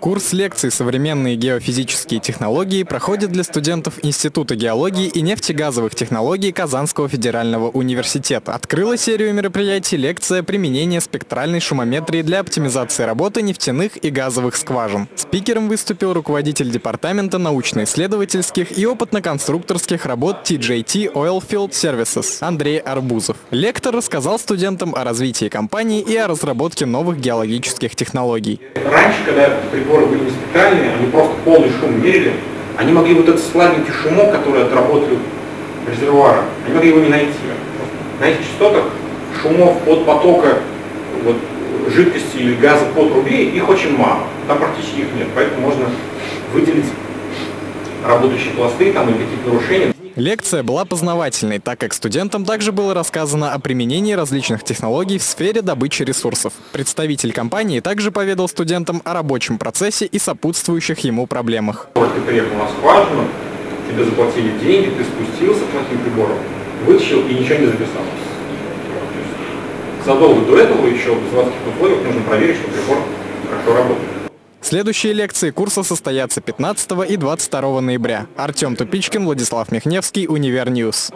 Курс лекций «Современные геофизические технологии» проходит для студентов Института геологии и нефтегазовых технологий Казанского федерального университета. Открыла серию мероприятий лекция «Применение спектральной шумометрии для оптимизации работы нефтяных и газовых скважин». Спикером выступил руководитель департамента научно-исследовательских и опытно-конструкторских работ TJT Oilfield Services Андрей Арбузов. Лектор рассказал студентам о развитии компании и о разработке новых геологических технологий. Раньше, когда приборы были не специальные, они просто полный шум мерили, они могли вот этот сладенький шумок, который отработали резервуара, они могли его не найти. На этих частотах шумов от потока вот, жидкости или газа по трубе, их очень мало. Там практически их нет, поэтому можно выделить работающие пласты там, или какие-то нарушения. Лекция была познавательной, так как студентам также было рассказано о применении различных технологий в сфере добычи ресурсов. Представитель компании также поведал студентам о рабочем процессе и сопутствующих ему проблемах. Вот ты приехал на скважину, тебе заплатили деньги, ты спустился плохим прибором, вытащил и ничего не записал. Задолго до этого еще в заводских условиях нужно проверить, что прибор хорошо работает. Следующие лекции курса состоятся 15 и 22 ноября. Артем Тупичкин, Владислав Михневский, Универ News.